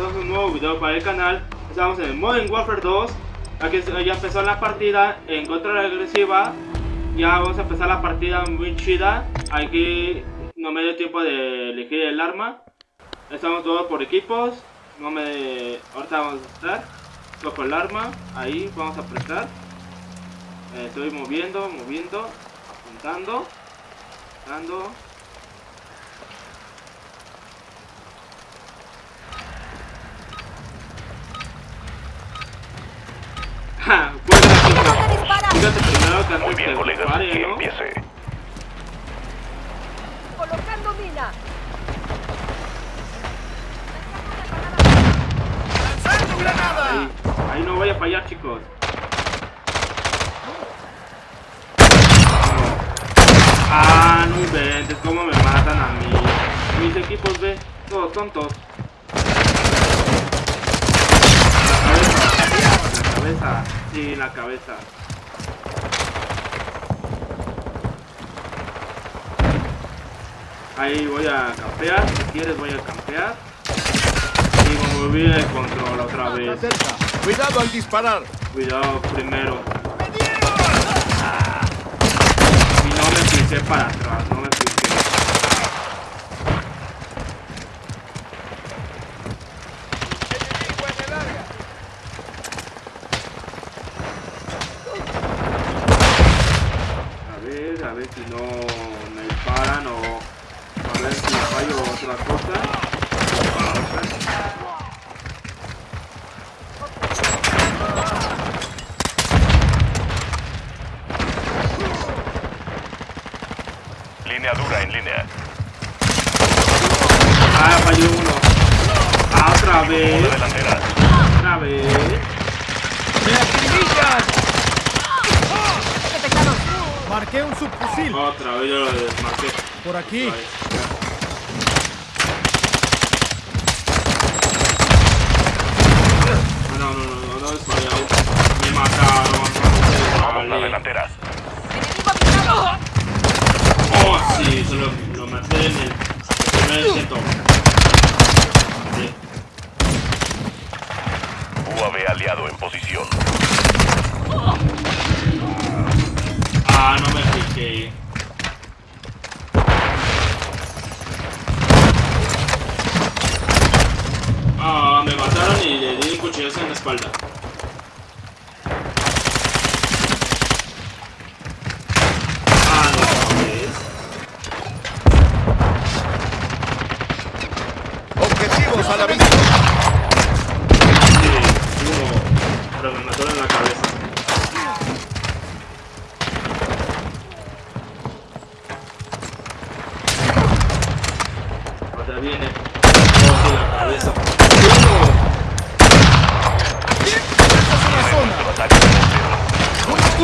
En un nuevo video para el canal. Estamos en Modern Warfare 2. Aquí ya empezó la partida en contra agresiva. Ya vamos a empezar la partida muy chida. Aquí no me dio tiempo de elegir el arma. Estamos todos por equipos. No me. Ahorita vamos a estar. Cojo el arma. Ahí vamos a apretar. Eh, estoy moviendo, moviendo. Apuntando. Apuntando. Ja, buena chica. Fíjate primero que Muy antes bien, que colegas, dispare, que ¿no? empiece. Colocando mina. Ahí, ahí no voy a fallar, chicos. Ah, inventes, cómo me matan a mí. Mis equipos, ve, todos tontos. La cabeza, la cabeza, sí, la cabeza. Ahí voy a campear, si quieres voy a campear. Y me olvidé el control otra vez. Cuidado al disparar. Cuidado primero. Y no me pisé para atrás, no me pisé. A ver, a ver si no me disparan o a ver si fallo otra cosa. Línea dura en línea. Ah, falló uno. Ah, otra Una vez. delantera. Otra vez. ¡Me acribillan! ¡Qué pesado! Marqué un subfusil. Otra vez yo lo desmarqué. Por aquí. Ah, No, no, no, no, no. Me mataron. Vamos. ¡Enemigo avisado! Oh, sí, solo espalda.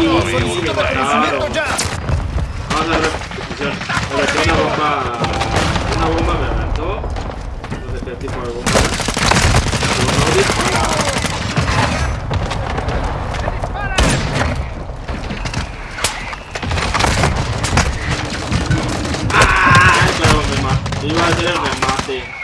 Solicito reconocimiento ya. Vamos a ver una bomba. Una bomba me aventó. No sé qué tipo de bomba. Iba a hacer el remate.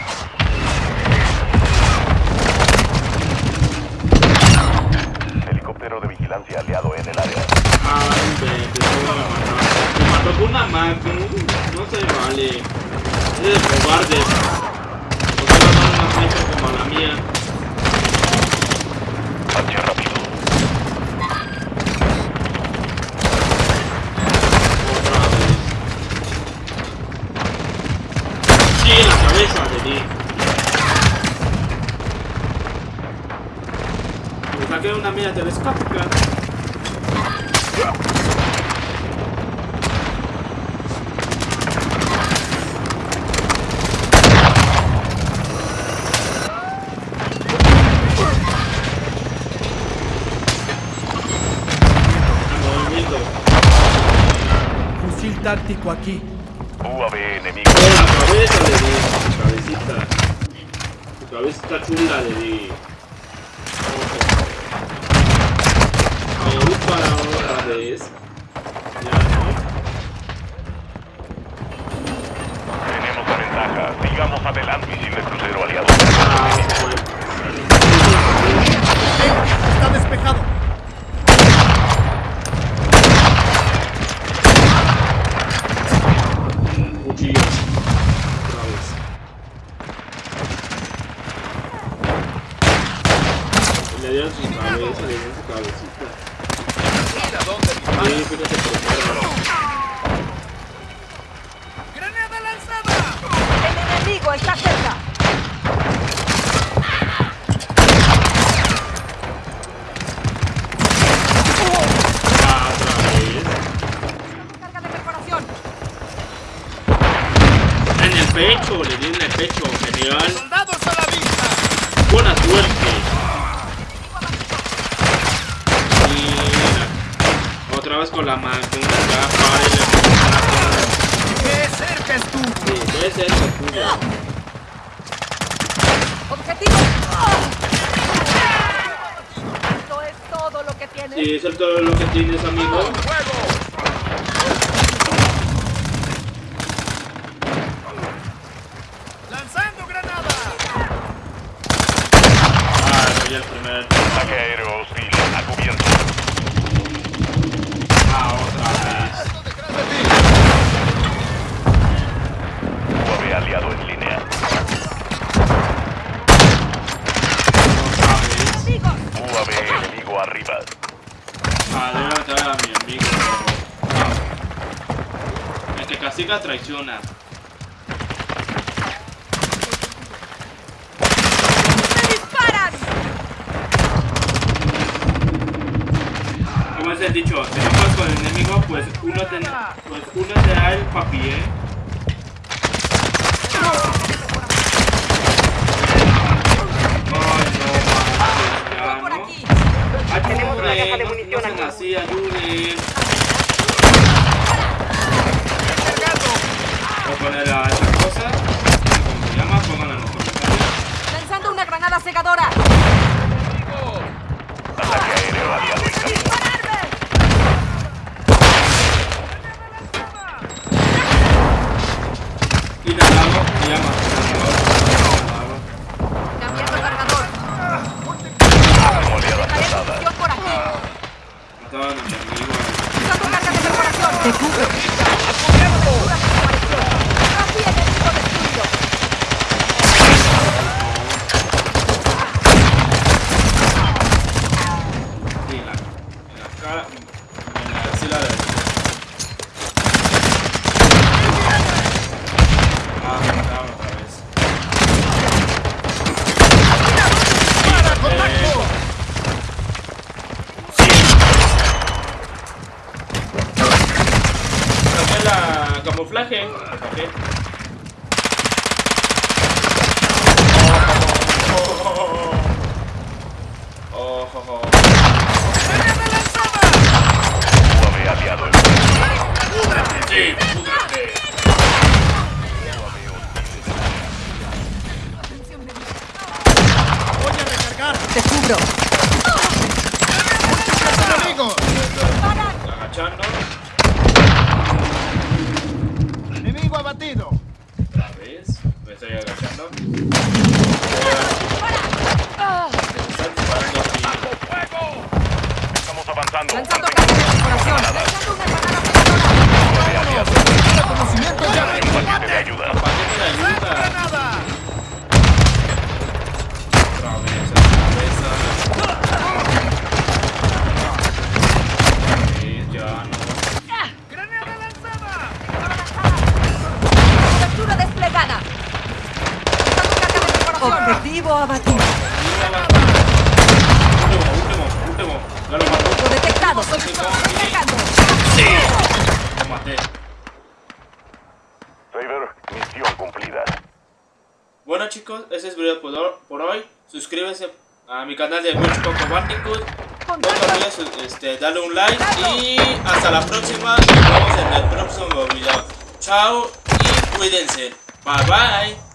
Es de cobardes. No a dar una sniper como la mía. Marche rápido. Otra vez. Sí, en la cabeza le di. Me saqué una mira telescópica. antártico aquí. UAV enemigo. Cabecita. Tu cabeza está chula, de Ahora otra vez. Ya, ¿no? Tenemos ventaja. Sigamos adelante sin el crucero aliado. Ah. Está despejado. Nossa, é muito. Assim. Con la máquina, ya para y le ¡Qué cerca estuvo! Sí, ese es el tuyo. Objetivo. Esto es todo lo que tienes. Sí, eso es todo lo que tienes, amigo. ¡Lanzando granada! Ah, soy el primer. Ataque aéreo hostil a cubierto. Ah, otra vez. ¡Detrás de ti! UAV aliado en línea. Otra vez. Amigos. UAV enemigo arriba. Ah, debo matar a mi amigo. Ah. El que castiga traiciona. ¡Me disparan! Como es el dicho, si no con el enemigo, pues uno te, pues uno te da el papi, ¿eh? Te Oh, oh, oh. Cubro. ¡Los enemigos! Agachando. ¡Enemigo abatido! Otra vez. Me estoy agachando. Ah, Están disparando aquí. Lanzando carga de perforación. Lanzando una granada cegadora. UAV aliado. ¡Reconocimiento ya! Paquete de ayuda. Paquete de ayuda. ¡Granada! Otra vez a la cabeza. Sí, ya no. ¡Granada lanzada! Cobertura desplegada. Lanzando carga de perforación. Objetivo abatido. Acercando. Lo maté. Misión cumplida. Bueno chicos, ese es el video por, hoy. Suscríbanse a mi canal de Mucho Coco Bandicoot. No te olvides este, darle un like y hasta la próxima. Nos vemos en el próximo video. Chao y cuídense. Bye bye.